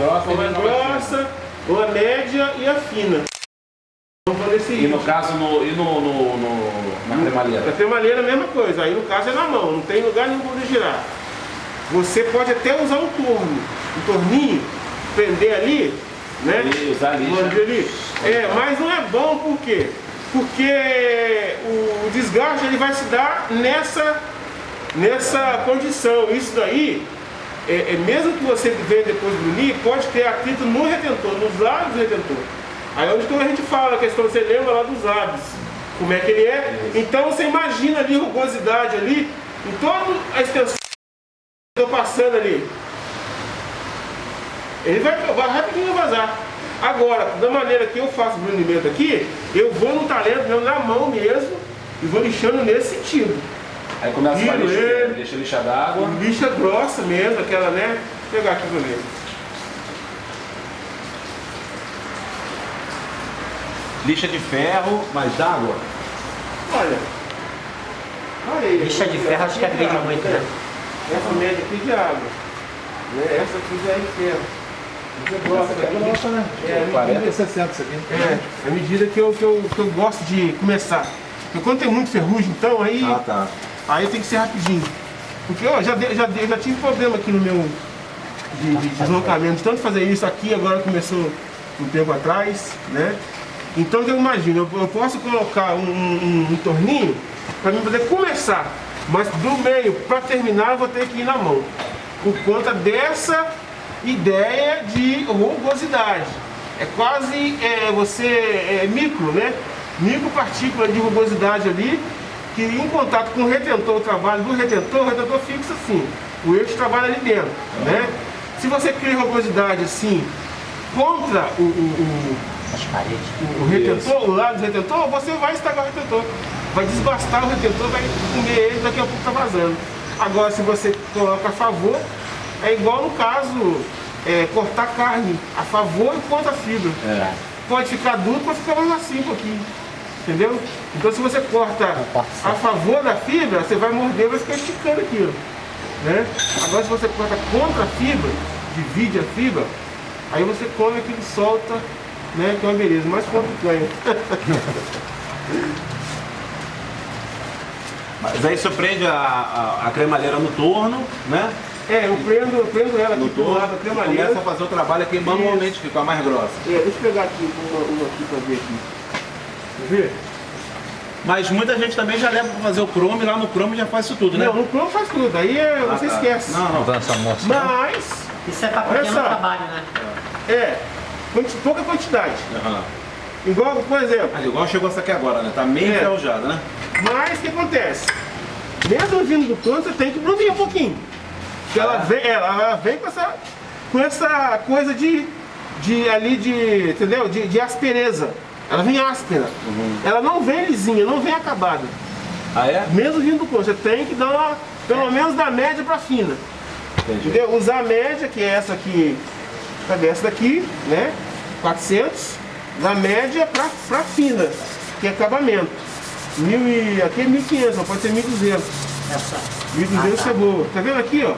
grossa, uma grossa, uma média e a fina. Vamos fazer esse E no caso, no, e no, no, no na cremalheira? Na cremalheira a mesma coisa, aí no caso é na mão, não tem lugar nenhum para girar. Você pode até usar um torno, um torninho, prender ali, né? E usar lixa. Ali. É, mas não é bom por quê? Porque o desgaste ele vai se dar nessa, nessa condição. Isso daí, é, é mesmo que você venha depois do unir, pode ter atrito no retentor, nos lados do retentor. Aí é onde que a gente fala a questão, você lembra lá dos lábios, como é que ele é. Então você imagina ali rugosidade ali, em toda a extensão que eu estou passando ali. Ele vai, vai rapidinho vazar. Agora, da maneira que eu faço o brunimento aqui, eu vou no talento mesmo, na mão mesmo, e vou lixando nesse sentido. Aí começa a lixa, lixa, lixa d'água. Lixa grossa mesmo, aquela, né? Vou pegar aqui pra ver. Lixa de ferro, mas d'água? Olha. Olha aí. Lixa de ferro acho que agride muito, né? Essa média aqui de água. Né? Essa aqui já é de ferro. Você gosta daqui? Nossa, né? É, 40 e 60 isso aqui. É, a medida que eu, que, eu, que eu gosto de começar. Porque quando tem muito ferrugem, então, aí, ah, tá. Aí tem que ser rapidinho. Porque ó, já, já, já tive problema aqui no meu de, de deslocamento, de tanto fazer isso aqui, agora começou um tempo atrás, né? Então eu imagino, eu, eu posso colocar um, um, um torninho para mim poder começar, mas do meio para terminar eu vou ter que ir na mão. Por conta dessa ideia de rugosidade. É quase é, você é, micro, né? Micropartícula de rugosidade ali, que em contato com o retentor, o trabalho do retentor, o retentor fixa assim. O eixo trabalha ali dentro, né? Se você cria rugosidade assim, contra o, o, o as paredes. O, o retentor, o lado do retentor, você vai estragar o retentor. Vai desbastar o retentor, vai comer ele, daqui a pouco tá vazando. Agora, se você coloca a favor, é igual no caso, é, cortar carne a favor e contra a fibra. É. Pode ficar duro, pode ficar mais macio um pouquinho. Entendeu? Então se você corta a favor da fibra, você vai morder e vai ficar esticando aquilo. Né? Agora se você corta contra a fibra, divide a fibra, aí você come aquilo solta, né? Que é uma beleza, mais quanto ganha. Mas aí você prende a, a, a cremalheira no torno, né? É, eu prendo, eu prendo ela aqui do lado da cremalheira. Começa a fazer o trabalho aqui manualmente, que fica mais grossa. É, deixa eu pegar aqui uma, uma aqui pra ver aqui. Mas muita gente também já leva para fazer o Chrome, lá no Chrome já faz isso tudo, né? Não, no Chrome faz tudo, aí é, ah, você tá. esquece. Não, não. Essa moça, Mas... Isso é para pequeno trabalho, né? É, pouca quantidade. Uhum. Igual, por exemplo... Mas igual chegou essa aqui agora, né? Tá meio é. enferrujada, né? Mas o que acontece? Mesmo vindo do Chrome, você tem que brunir um pouquinho. Porque ela, vem, ela, ela vem com essa, com essa coisa de, de ali de, entendeu? De, de aspereza. Ela vem áspera. Uhum. Ela não vem lisinha, não vem acabada. Ah, é? Mesmo vindo do corpo, você tem que dar uma, pelo é. menos da média para fina. Entendi. Entendeu? Usar a média, que é essa aqui, cadê essa daqui, né? 400, da média para fina, que é acabamento. Mil e, aqui é 1.500, pode ser 1.200. Essa. 1.200 ah, tá. é boa. Tá vendo aqui, ó?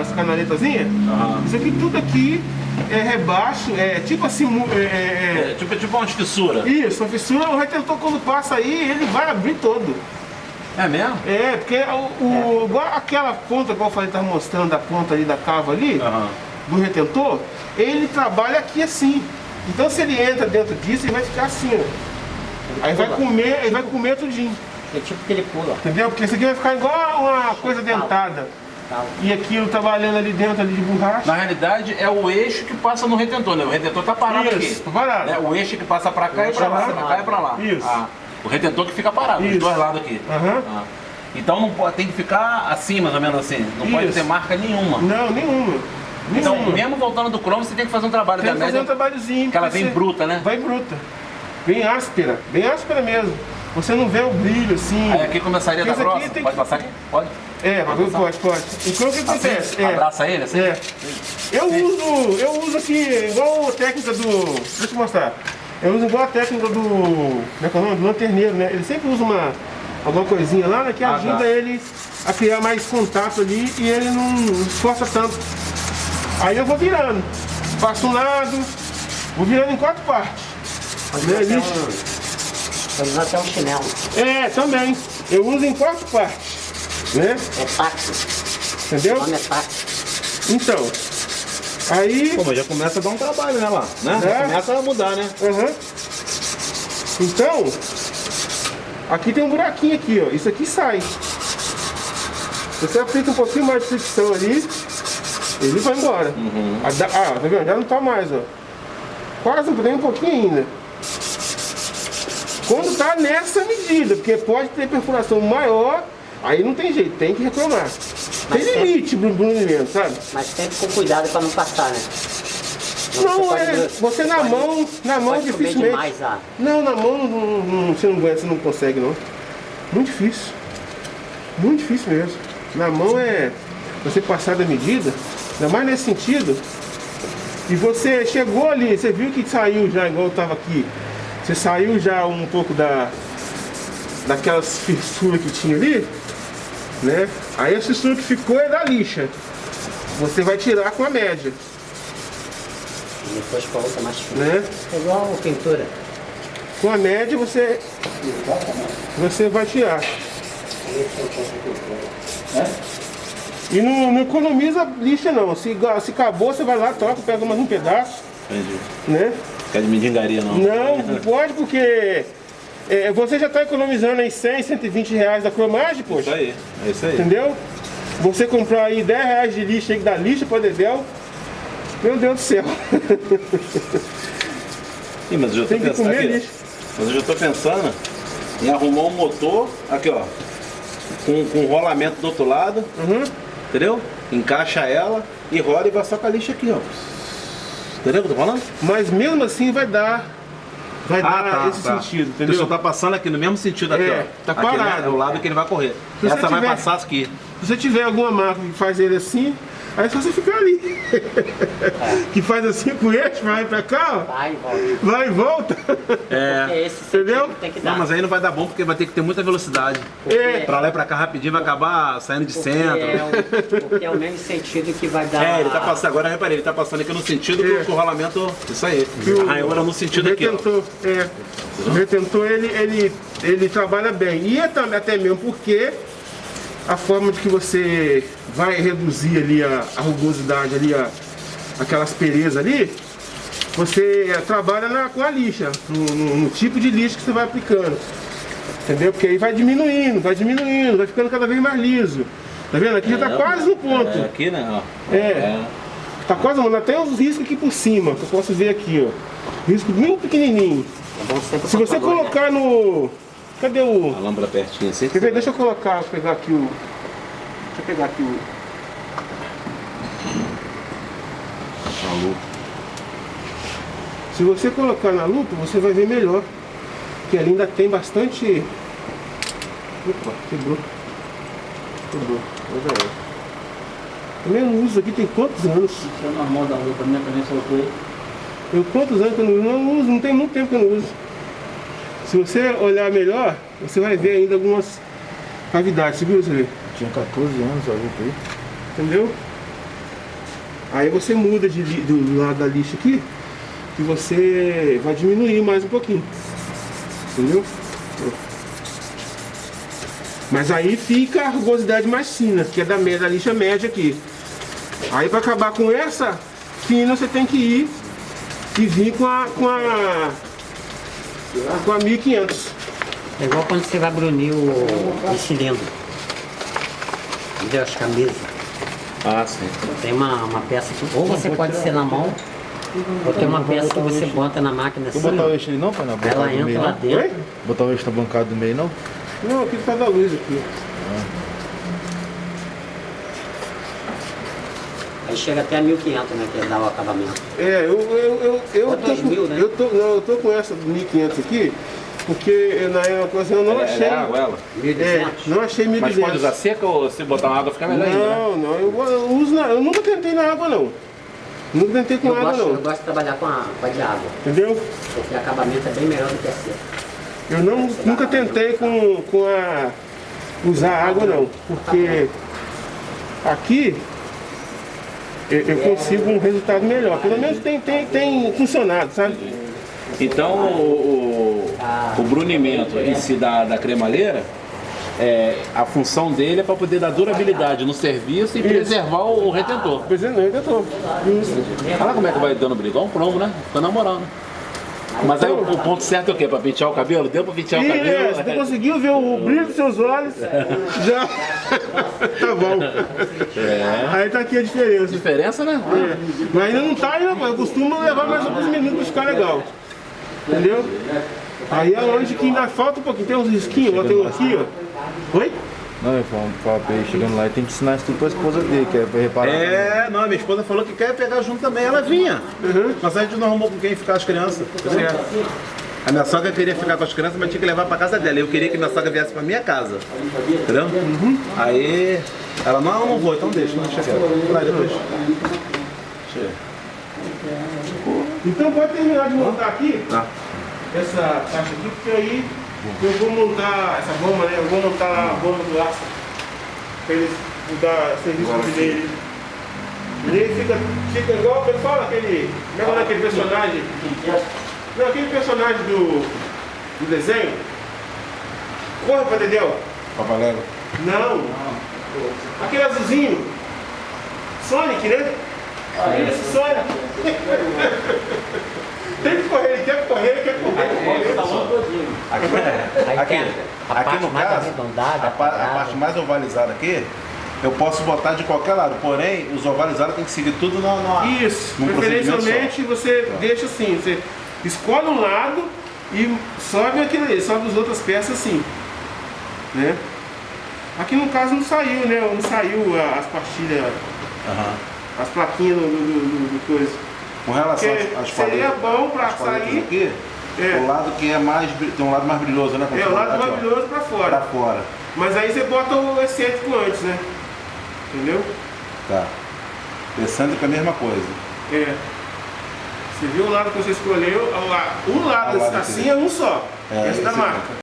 as canaletazinhas. Uhum. Isso aqui tudo aqui é rebaixo, é tipo assim... É, é, é, é tipo, tipo uma fissura. Isso, uma fissura, o retentor quando passa aí, ele vai abrir todo. É mesmo? É, porque o, o igual aquela ponta, igual eu falei, estava mostrando a ponta ali da cava ali, uhum. do retentor, ele trabalha aqui assim. Então se ele entra dentro disso, ele vai ficar assim, ó. Aí vai comer, ele vai comer tudinho. É tipo que ele pula. Entendeu? Porque isso aqui vai ficar igual uma coisa dentada. E aquilo trabalhando ali dentro ali de borracha. Na realidade é o eixo que passa no retentor, né? O retentor tá parado Isso, aqui. Tá parado. Né? O eixo que passa pra cá e pra lá, pra cá e pra lá. Isso. Ah, o retentor que fica parado, Isso. dos dois lados aqui. Uhum. Ah. Então não pode, tem que ficar assim, mais ou menos assim. Não Isso. pode ter marca nenhuma. Não, nenhuma. Então, nenhuma. mesmo voltando do cromo, você tem que fazer um trabalho tem da média. Tem que fazer um trabalhozinho. Que ela vem bruta, né? Vai bruta. Bem áspera. Bem áspera mesmo. Você não vê o brilho assim. Aí aqui começaria da grossa? Pode que... passar aqui? Pode? É, pode, pode, pode. Então o que acontece? Assim, é, abraça ele assim? É. Eu uso, eu uso aqui igual a técnica do. Deixa eu te mostrar. Eu uso igual a técnica do. Como é que é o nome? Do lanterneiro, né? Ele sempre usa uma. Alguma coisinha lá, né? Que ah, ajuda tá. ele a criar mais contato ali e ele não esforça tanto Aí eu vou virando. Passo um lado, vou virando em quatro partes. Né, usar até um, pode usar até um chinelo. É, também. Eu uso em quatro partes. Né? É táxi. O Entendeu? nome é táxi. Então. Aí. Pô, mas já começa a dar um trabalho, né, lá? Né? É. Já começa a mudar, né? Aham. Então, aqui tem um buraquinho aqui, ó. Isso aqui sai. Você aplica um pouquinho mais de fricção ali, ele vai embora. Ah, dá- ah, tá vendo? Já não tá mais, ó. Quase tem um pouquinho ainda. Quando tá nessa medida, porque pode ter perfuração maior, aí não tem jeito, tem que reclamar. Tem Mas é- limite pro brunimento, sabe? Mas sempre com cuidado para não passar, né? Senão Não, é, você na pode- mão, na mão dificilmente. demais a... Não, na mão não, não- você não você não consegue não. Muito difícil. Muito difícil mesmo. Na mão é você passar da medida, ainda mais nesse sentido. E você chegou ali, você viu que saiu já, igual eu tava aqui. Você saiu já um pouco da daquelas fissuras que tinha ali, né? Aí a fissura que ficou é da lixa. Você vai tirar com a média, E depois com a outra mais fina. né? É igual pintura. Com a média você você vai tirar. E não, não economiza lixa não. Se, se acabou, você vai lá, troca, pega mais um pedaço, Entendi. né? De mendigaria, não? Não, não pode porque é, você já está economizando aí 100, 120 reais da cromagem, Isso poxa. aí, é isso aí. Entendeu? Você comprar aí 10 reais de lixa aí da lixa para Dedéu, meu Deus do céu. Ih, mas eu já tô Tem que pensando comer aqui, lixo. Mas eu já tô pensando em arrumar um motor, aqui ó, com, com rolamento do outro lado, Uhum. entendeu? Encaixa ela e roda e vai só com a lixa aqui, ó. Entendeu o que eu tô falando? Mas mesmo assim vai dar, vai dar esse sentido, Ele entendeu? só tá passando aqui no mesmo sentido aqui, É, ó. tá parado. É o lado que ele vai correr. Se Essa vai tiver- passar aqui. Se você tiver alguma marca que faz ele assim, aí é só você ficar ali. que faz assim com eixo, vai pra cá, Vai e volta. ó, vai e volta. É. Porque esse Entendeu? tem que dar. Não, mas aí não vai dar bom porque vai ter que ter muita velocidade. É. Pra lá e pra cá rapidinho vai acabar saindo de Porque centro. é, o, porque é o mesmo sentido que vai dar... É, ele tá passando, agora reparei, ele tá passando aqui no sentido É. do, rolamento. Isso aí. O- Arranhou no sentido o aqui, ó. retentor, é, o retentor ele, ele, ele trabalha bem. E é também, até mesmo porque a forma de que você vai reduzir ali a, a rugosidade ali, a, aquela aspereza ali, você é, trabalha na, com a lixa, no, no- no tipo de lixa que você vai aplicando. Entendeu? Porque aí vai diminuindo, vai diminuindo, vai ficando cada vez mais liso. Tá vendo? Aqui já tá quase no ponto. É, aqui, né? ó. É. Tá quase, mano, até os riscos aqui por cima, que eu posso ver aqui, ó. Risco bem pequenininho. É bom sempre Se você né? colocar no... Cadê o... A lâmpada pertinho assim. Quer ver? Deixa eu colocar, pegar aqui o... Deixa eu pegar aqui o... Se você colocar na lupa, você vai ver melhor. Que ali ainda tem bastante... Opa, quebrou. Quebrou. Olha aí. Também não uso aqui tem quantos anos? Isso é normal da lupa, né? Também soltou aí. Eu quantos anos que eu não uso? Não uso, não tem muito tempo que eu não uso. Se você olhar melhor, você vai ver ainda algumas cavidades, você viu, você vê? Tinha 14 anos a lupa aí. Entendeu? Aí você muda de, do lado da lixa aqui, que você vai diminuir mais um pouquinho. Entendeu? Mas aí fica a rugosidade mais fina, que é da, me- da lixa média aqui. Aí para acabar com essa fina, você tem que ir e vir com a com a com a 1500. É igual quando você vai brunir o, o cilindro. Entendeu? As camisas. Ah, sim. Tem uma, uma peça que ou você pode ser na mão, ou tem uma peça que você bota na máquina assim, Vou botar o ó, eixo ali não, pai? Ela entra lá dentro. Botar o eixo na bancada do meio não? Não, aqui tá da luz aqui. Aí chega até 1500, né? Que dá o acabamento. É, eu, eu, eu, eu, Ou tô, 2000, com, né? eu tô, não, eu tô com essa 1500 aqui, porque eu, na ocasião eu não achei. É água, ela. 1200. É, não achei 1200. Mas pode usar seca ou se botar na água fica melhor ainda, né? Não, não, eu, eu uso na, eu nunca tentei na água não. Nunca tentei com Eu água gosto, eu não. gosto de trabalhar com a, com a de água, Entendeu? porque o acabamento é bem melhor do que a seca. Eu não, nunca tentei com, com a usar água não. Porque aqui eu, eu consigo um resultado melhor. Pelo menos tem, tem, tem funcionado, sabe? Então o, o, o brunimento em si da, da cremalheira, é, a função dele é para poder dar durabilidade no serviço e preservar o retentor. Eu tô. Isso. Olha lá como é que vai dando briga, um cromo, né? Fica na moral, né? Mas aí o, o ponto certo é o quê? Pra pentear o cabelo? Deu pra pentear o cabelo? é, você conseguiu ver o brilho dos seus olhos? Já. tá bom. É. Aí tá aqui a diferença. Diferença, né? É. Mas ainda não tá eu costumo levar mais alguns minutos pra ficar legal. Entendeu? Aí é longe que ainda falta um pouquinho. Tem uns risquinhos, ó, tem um aqui, ó. Oi? Não, eu falo, falo pra ele chegando lá e tem que ensinar isso tudo pra esposa dele, que é reparar. É, não, minha esposa falou que quer pegar junto também, ela vinha. Mas a gente não arrumou com quem ficar as crianças. entendeu? A minha sogra queria ficar com as crianças, mas tinha que levar pra casa dela. Eu queria que minha sogra viesse pra minha casa. Entendeu? Aí ela, não, não vou, então deixa, deixa quieto. Vou lá depois. Deixa Então pode terminar de montar aqui Tá. essa caixa aqui, porque aí eu vou montar essa bomba, né? Eu vou montar a bomba do aço. Pra eles dar serviço Agora dele. E ele fica, fica igual, fala aquele. Lembra daquele personagem? Não, aquele personagem do, do desenho. Corre pra Dedéu. Papaléu. Não. Aquele azulzinho. Sonic, né? Isso, Sonic. Tem que correr, ele quer correr, ele quer correr. Aqui, Aí aqui, a- a aqui parte no caso, a, pa- a parte mais ovalizada aqui, eu posso botar de qualquer lado, porém os ovalizados tem que seguir tudo na, na Isso, preferencialmente você deixa assim, você escolhe um lado e sobe aquele ali, sobe as outras peças assim. Né? Aqui no caso não saiu, né? Não saiu a- as pastilhas. Aham. as plaquinhas do, do, do- do coisa. Com relação Porque às, às seria bom paletas sair- aqui, É. o lado que é mais, tem um lado mais brilhoso, né? É o lado Aqui, ó, maravilhoso pra Pra fora. fora. Mas aí você bota o excêntrico antes, né? Entendeu? Tá. Excêntrico é a mesma coisa. É. Você viu o lado que você escolheu, o la- o lado O lado assim aqui. é um só. É, esse da marca.